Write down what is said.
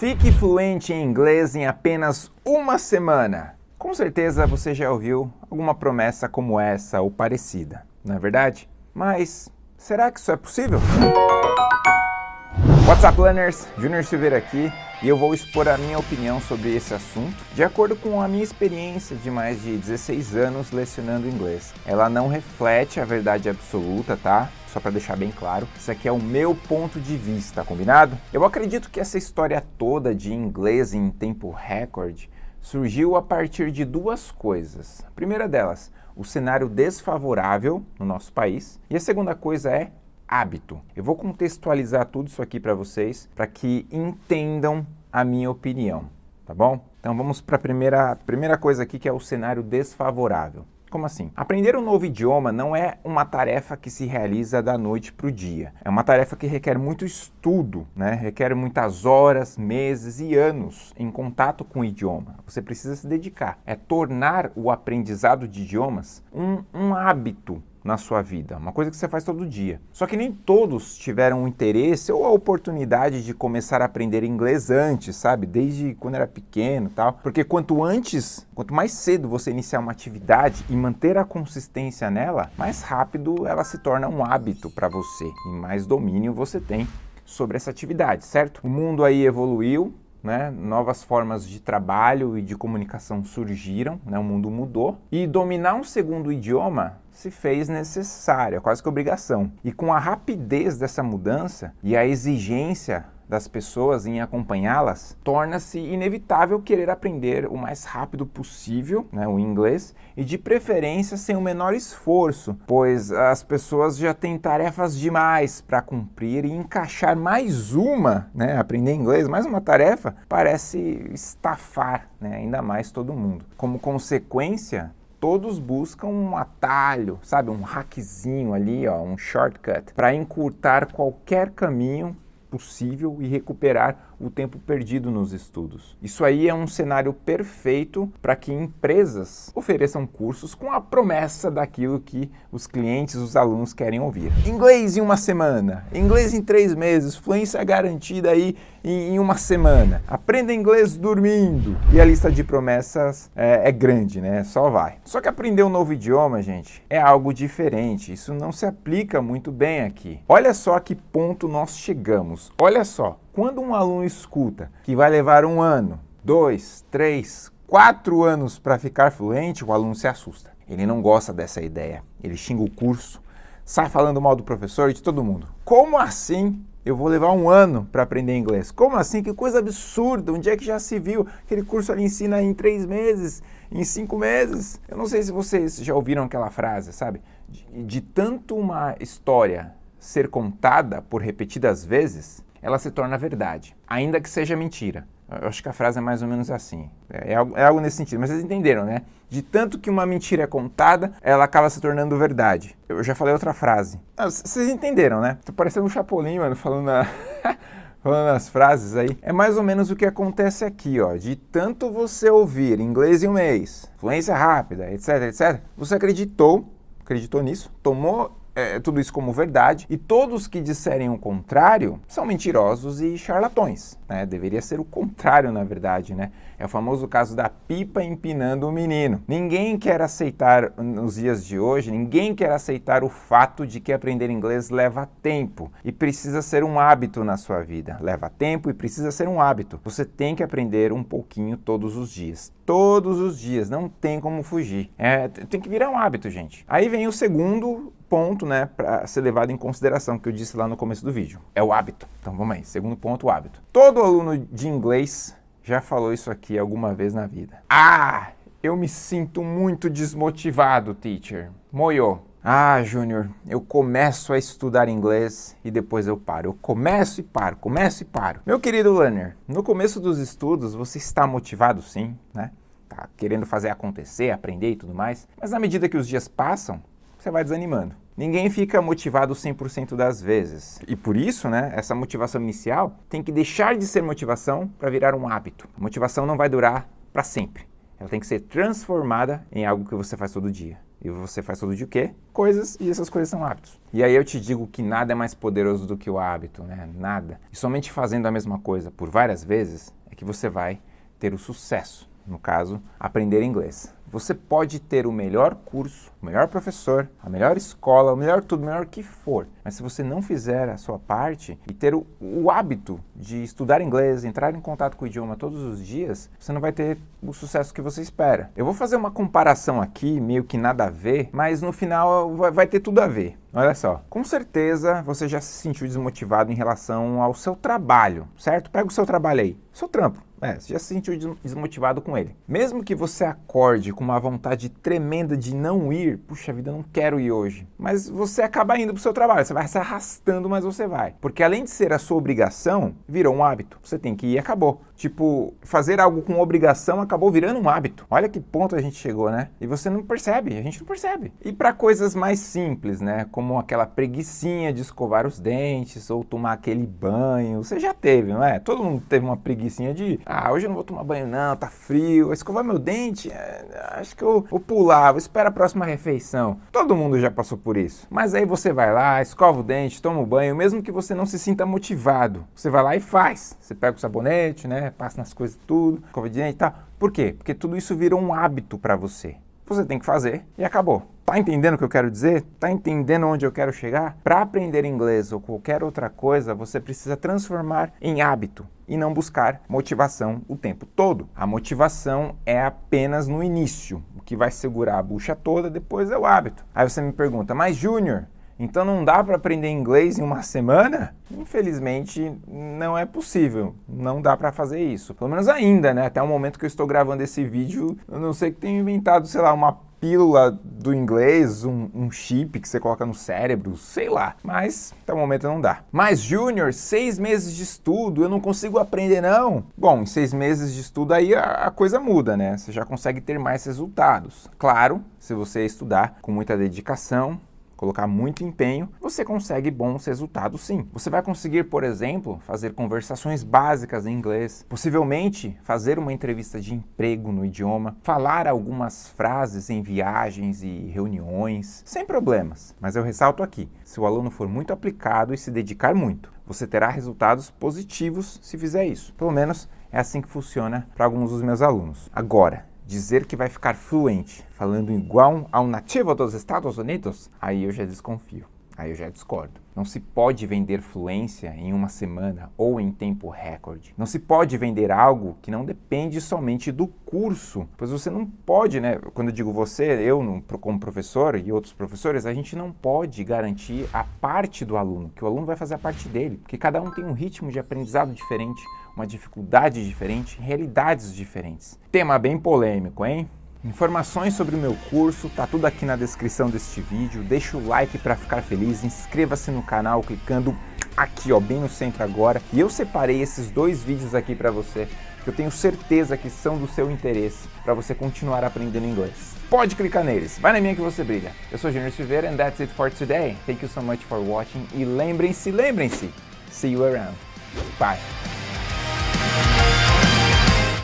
Fique fluente em inglês em apenas uma semana. Com certeza você já ouviu alguma promessa como essa ou parecida, não é verdade? Mas será que isso é possível? What's up, learners? Junior Silveira aqui e eu vou expor a minha opinião sobre esse assunto de acordo com a minha experiência de mais de 16 anos lecionando inglês. Ela não reflete a verdade absoluta, tá? só para deixar bem claro, isso aqui é o meu ponto de vista, combinado? Eu acredito que essa história toda de inglês em tempo recorde surgiu a partir de duas coisas. A primeira delas, o cenário desfavorável no nosso país, e a segunda coisa é hábito. Eu vou contextualizar tudo isso aqui para vocês, para que entendam a minha opinião, tá bom? Então vamos para a primeira, primeira coisa aqui, que é o cenário desfavorável. Como assim? Aprender um novo idioma não é uma tarefa que se realiza da noite para o dia. É uma tarefa que requer muito estudo, né? requer muitas horas, meses e anos em contato com o idioma. Você precisa se dedicar. É tornar o aprendizado de idiomas um, um hábito na sua vida, uma coisa que você faz todo dia. Só que nem todos tiveram o interesse ou a oportunidade de começar a aprender inglês antes, sabe? Desde quando era pequeno tal. Porque quanto antes, quanto mais cedo você iniciar uma atividade e manter a consistência nela, mais rápido ela se torna um hábito para você e mais domínio você tem sobre essa atividade, certo? O mundo aí evoluiu, né? novas formas de trabalho e de comunicação surgiram, né? o mundo mudou, e dominar um segundo idioma se fez necessária, quase que obrigação. E com a rapidez dessa mudança e a exigência das pessoas em acompanhá-las, torna-se inevitável querer aprender o mais rápido possível né, o inglês e de preferência sem o menor esforço, pois as pessoas já têm tarefas demais para cumprir e encaixar mais uma, né, aprender inglês, mais uma tarefa, parece estafar né, ainda mais todo mundo. Como consequência, todos buscam um atalho, sabe, um hackzinho ali, ó, um shortcut, para encurtar qualquer caminho possível e recuperar o tempo perdido nos estudos. Isso aí é um cenário perfeito para que empresas ofereçam cursos com a promessa daquilo que os clientes, os alunos querem ouvir. Inglês em uma semana, inglês em três meses, fluência garantida aí em, uma semana. Aprenda inglês dormindo. E a lista de promessas é, é grande, né? Só vai. Só que aprender um novo idioma, gente, é algo diferente. Isso não se aplica muito bem aqui. Olha só a que ponto nós chegamos. Olha só, quando um aluno escuta que vai levar um ano, dois, três, quatro anos para ficar fluente, o aluno se assusta. Ele não gosta dessa ideia. Ele xinga o curso, sai falando mal do professor e de todo mundo. Como assim eu vou levar um ano para aprender inglês? Como assim? Que coisa absurda! Onde é que já se viu? Aquele curso ali ensina em três meses, em cinco meses. Eu não sei se vocês já ouviram aquela frase, sabe? De, de tanto uma história ser contada por repetidas vezes, ela se torna verdade, ainda que seja mentira. Eu acho que a frase é mais ou menos assim. É, é, algo, é, algo, nesse sentido, mas vocês entenderam, né? De tanto que uma mentira é contada, ela acaba se tornando verdade. Eu já falei outra frase. Ah, vocês entenderam, né? Tô parecendo um chapolim, mano, falando, a... falando as frases aí. É mais ou menos o que acontece aqui, ó. De tanto você ouvir inglês em um mês, fluência rápida, etc, etc, você acreditou, acreditou nisso, tomou é, tudo isso como verdade, e todos que disserem o contrário são mentirosos e charlatões. Né? Deveria ser o contrário, na verdade. Né? É o famoso caso da pipa empinando o menino. Ninguém quer aceitar, nos dias de hoje, ninguém quer aceitar o fato de que aprender inglês leva tempo e precisa ser um hábito na sua vida. Leva tempo e precisa ser um hábito. Você tem que aprender um pouquinho todos os dias. Todos os dias, não tem como fugir. É, tem que virar um hábito, gente. Aí vem o segundo ponto, né, para ser levado em consideração, que eu disse lá no começo do vídeo. É o hábito. Então vamos aí, segundo ponto, o hábito. Todo aluno de inglês já falou isso aqui alguma vez na vida. Ah, eu me sinto muito desmotivado, teacher. Moyo. Ah, Júnior, eu começo a estudar inglês e depois eu paro. Eu começo e paro, começo e paro. Meu querido learner, no começo dos estudos você está motivado sim, né? Tá querendo fazer acontecer, aprender e tudo mais. Mas na medida que os dias passam, você vai desanimando. Ninguém fica motivado 100% das vezes. E por isso, né, essa motivação inicial tem que deixar de ser motivação para virar um hábito. A motivação não vai durar para sempre. Ela tem que ser transformada em algo que você faz todo dia. E você faz todo dia o quê? Coisas, e essas coisas são hábitos. E aí eu te digo que nada é mais poderoso do que o hábito, né? Nada. E somente fazendo a mesma coisa por várias vezes é que você vai ter o sucesso. No caso, aprender inglês. Você pode ter o melhor curso, o melhor professor, a melhor escola, o melhor tudo, o melhor que for. Mas se você não fizer a sua parte e ter o, o, hábito de estudar inglês, entrar em contato com o idioma todos os dias, você não vai ter o sucesso que você espera. Eu vou fazer uma comparação aqui, meio que nada a ver, mas no final vai, vai ter tudo a ver. Olha só, com certeza você já se sentiu desmotivado em relação ao seu trabalho, certo? Pega o seu trabalho aí, seu trampo. É, você já se sentiu desmotivado com ele. Mesmo que você acorde com uma vontade tremenda de não ir, puxa vida, não quero ir hoje. Mas você acaba indo pro seu trabalho, você vai se arrastando, mas você vai. Porque além de ser a sua obrigação, virou um hábito. Você tem que ir e acabou. Tipo, fazer algo com obrigação acabou virando um hábito. Olha que ponto a gente chegou, né? E você não percebe, a gente não percebe. E para coisas mais simples, né? Como aquela preguiçinha de escovar os dentes ou tomar aquele banho, você já teve, não é? Todo mundo teve uma preguiçinha de ah, hoje eu não vou tomar banho não, tá frio. Escovar meu dente, é, acho que eu vou pular, vou esperar a próxima refeição. Todo mundo já passou por isso. Mas aí você vai lá, escova o dente, toma o banho, mesmo que você não se sinta motivado. Você vai lá e faz. Você pega o sabonete, né, passa nas coisas tudo, escova e tal. Por quê? Porque tudo isso virou um hábito para você. Você tem que fazer e acabou. Tá entendendo o que eu quero dizer? Tá entendendo onde eu quero chegar? Para aprender inglês ou qualquer outra coisa, você precisa transformar em hábito e não buscar motivação o tempo todo. A motivação é apenas no início. O que vai segurar a bucha toda depois é o hábito. Aí você me pergunta, mas Júnior, então não dá para aprender inglês em uma semana? Infelizmente não é possível, não dá para fazer isso. Pelo menos ainda, né? Até o momento que eu estou gravando esse vídeo, eu não sei que tenho inventado, sei lá, uma pílula do inglês, um, um, chip que você coloca no cérebro, sei lá. Mas até o momento não dá. Mas Júnior, seis meses de estudo, eu não consigo aprender não. Bom, em seis meses de estudo aí a, a coisa muda, né? Você já consegue ter mais resultados. Claro, se você estudar com muita dedicação, colocar muito empenho, você consegue bons resultados sim. Você vai conseguir, por exemplo, fazer conversações básicas em inglês, possivelmente fazer uma entrevista de emprego no idioma, falar algumas frases em viagens e reuniões, sem problemas. Mas eu ressalto aqui, se o aluno for muito aplicado e se dedicar muito, você terá resultados positivos se fizer isso. Pelo menos é assim que funciona para alguns dos meus alunos. Agora, dizer que vai ficar fluente, falando igual ao nativo dos Estados Unidos, aí eu já desconfio, aí eu já discordo. Não se pode vender fluência em uma semana ou em tempo recorde. Não se pode vender algo que não depende somente do curso, pois você não pode, né? Quando eu digo você, eu como professor e outros professores, a gente não pode garantir a parte do aluno, que o aluno vai fazer a parte dele, porque cada um tem um ritmo de aprendizado diferente, uma dificuldade diferente, realidades diferentes. Tema bem polêmico, hein? Informações sobre o meu curso, tá tudo aqui na descrição deste vídeo. Deixa o like para ficar feliz, inscreva-se no canal clicando aqui, ó, bem no centro agora. E eu separei esses dois vídeos aqui para você, que eu tenho certeza que são do seu interesse para você continuar aprendendo inglês. Pode clicar neles, vai na minha que você brilha. Eu sou Junior Silveira and that's it for today. Thank you so much for watching e lembrem-se, lembrem-se, see you around. Bye.